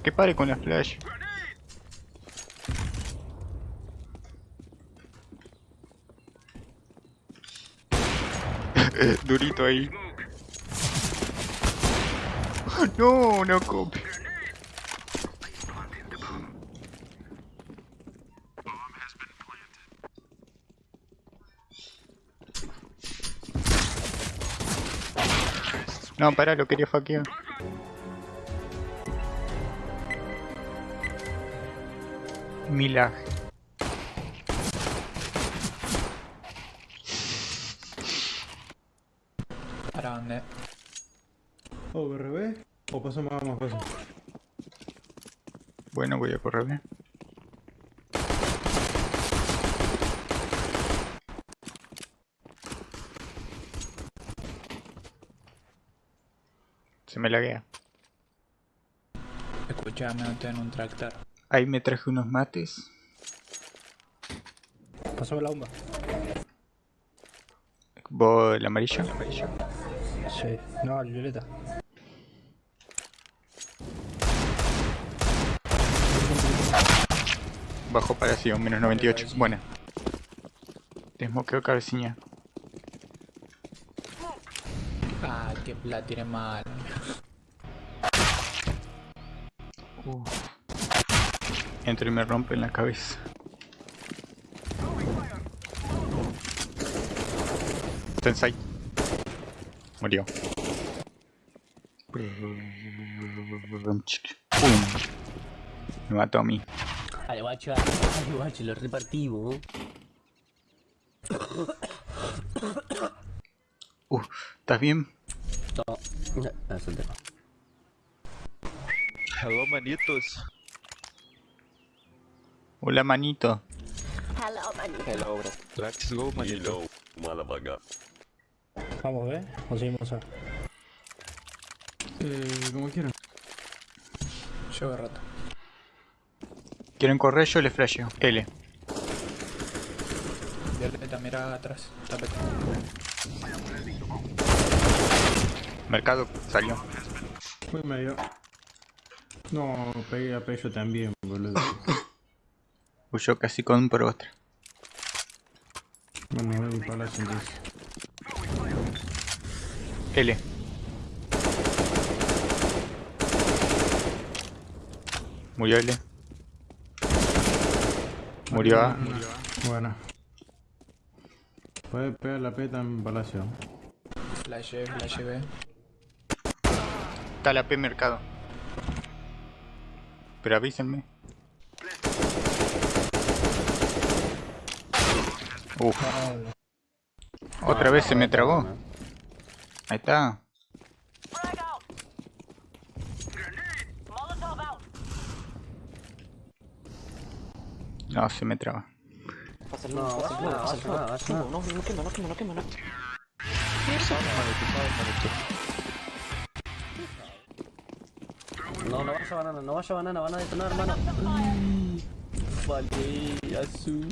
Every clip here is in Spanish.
Pero que pare con la flash. Durito ahí. No, no copy. No, pará, lo quería hackear. Milag. ¿Para dónde? ¿O BRB? ¿O pasamos a más cosas? Bueno, voy a correr bien. Se me laguea. Escuchame, no en un tractor. Ahí me traje unos mates. Pasame la bomba. ¿Vos el amarillo? El amarillo. Sí. No, el violeta. Bajo paración, menos 98. Buena. Desmoqueo cabecilla. Ah, que la tiene mal. Entro y me rompe en la cabeza. Tensai. Murió. Pum. Me mató a mí. Dale, guacho, dale, guacho, lo repartimos. Uh, ¿estás bien? No, no. Hello, manitos. Hola, manito. Hello, manito. Hello, bro. Let's go, manito. Vamos, ¿eh? O seguimos a... Eh, como quieran. Llevo rato. ¿Quieren correr? Yo le flasheo. L. Violeta, mira atrás. Tapete. Mercado salió. Muy medio. No, pegué a Pello también, boludo. Huyó casi con un por otra. bueno, voy a palacio entonces. L. Murió L. Murió A. Buena. Puede pegar la peta en palacio. Flash, flash B. Está la P mercado. Pero avísenme. Uf. Otra vez se me tragó. Ahí está. No, se me traba. No, no, no, no, no, no. No, no vaya banana, no vaya banana, van a detonar, hermano. Vale, azul.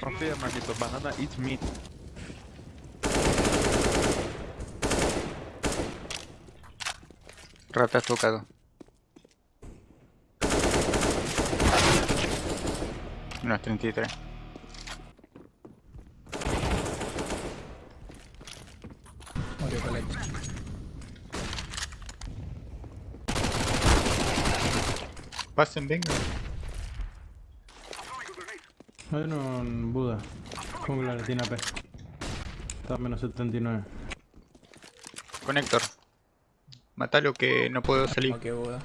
Confía, manito. Banana eats meat. Rata tocado. Unos 33. Murió Colette. Pasen, venga. Hay uno en Buda. Jungla le tiene AP. Está a menos 79. Conector. Matalo que no puedo salir. Ok, Buda.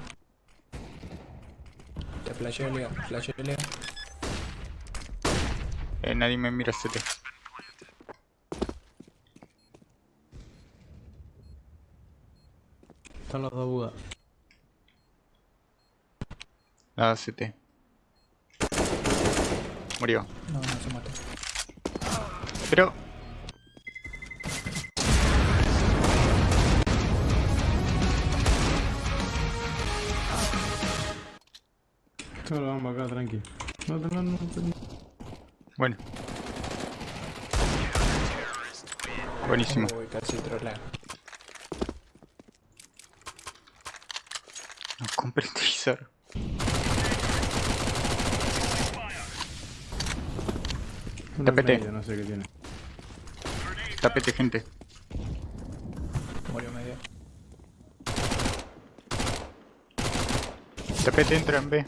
Te flasheo, Leo. Flasheo, Leo. Eh, nadie me mira CT. Están los dos Buda. Nada CT. Murió. No, no se mató. Pero... Todo lo vamos acá, tranqui. No, no, no, no. no. Bueno. Buenísimo. Uy, casi troleo. No compré el televisor. Uno en Tapete. medio, no sé qué tiene. Tapete, gente. Murió medio. Tapete entra en B.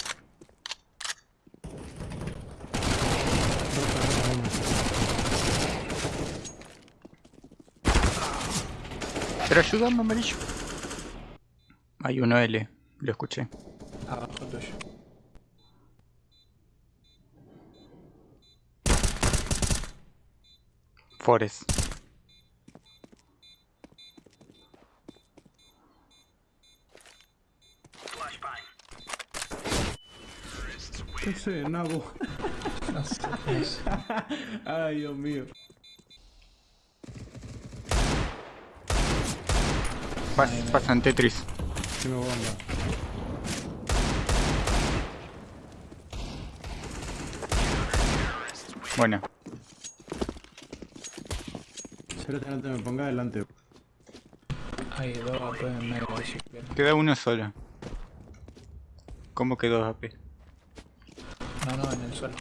Pero ayúdame, amarillo. Hay uno L, lo escuché. Forest. ¿Qué sé, nabo? Ay, Dios mío. Pas pasan Tetris. Bomba. Bueno, Cerote, no te me pongas delante. Hay dos AP en medio si quieres. queda uno solo. ¿Cómo quedó AP? No, no, en el suelo.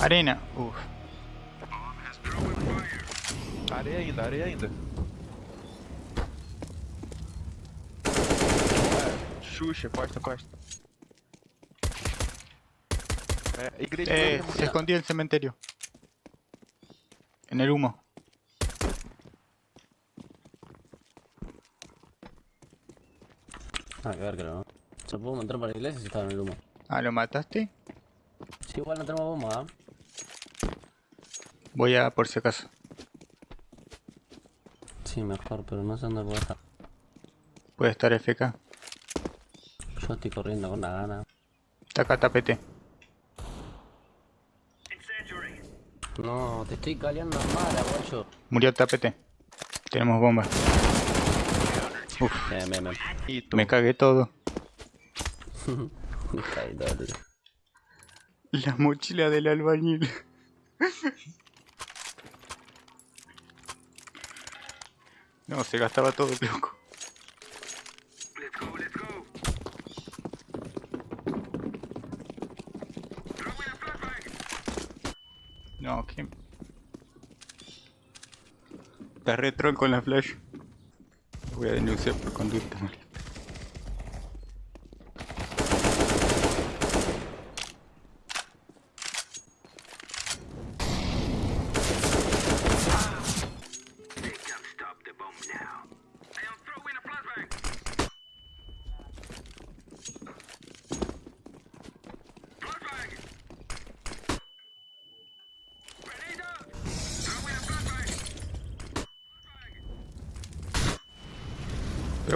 Arena. Uf. Areia ainda, areia ainda. Xuxa, costa, costa. É, igreja. Eh, igreja, se escondió en el cementerio. En el humo. Ah, que ver, creo, ¿no? Se pudo entrar para la iglesia si estaba en el humo. Ah, ¿lo mataste? Sí, igual no tenemos bomba, ¿ah? Voy a por si acaso. Sí, mejor, pero no sé dónde puedo estar. Puede estar FK. Yo estoy corriendo con la gana. Está acá tapete. No, te estoy caleando mala, guacho. Murió tapete. Tenemos bombas. Bien, bien, bien. Ito. Me cagué todo. Me caí todo, tío. La mochila del albañil. No, se gastaba todo, loco. No, que... Está re troll con la flash. Voy a denunciar por conducta mal.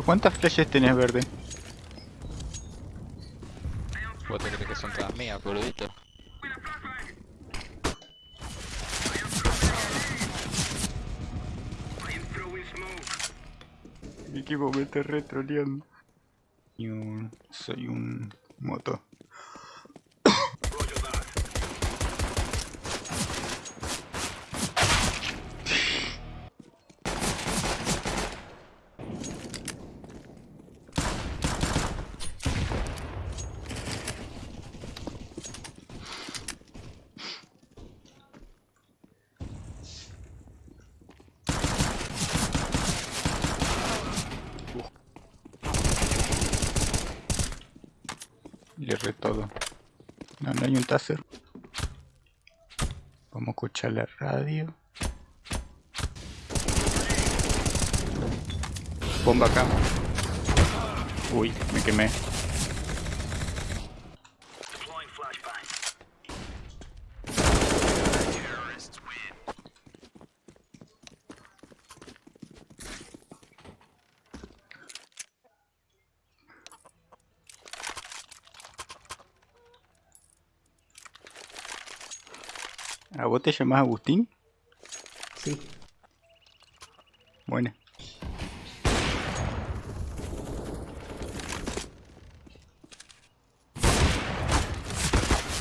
Pero ¿cuántas flashes tenés verde? Vou ter que son todas mías, boludito. Mi equipo me está retroleando. Y un... Soy un moto. Le re todo. No, no hay un taser. Vamos a escuchar la radio. Bomba acá. Uy, me quemé. ¿A vos te llamás Agustín? Sí. Buena.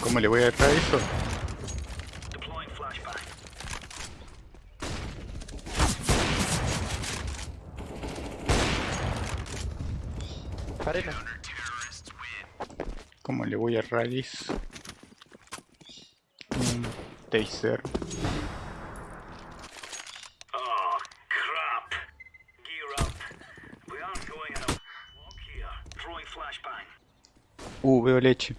¿Cómo le voy a dejar eso? Arena. ¿Cómo le voy a raíz? Flashbang. Uh, veo leche.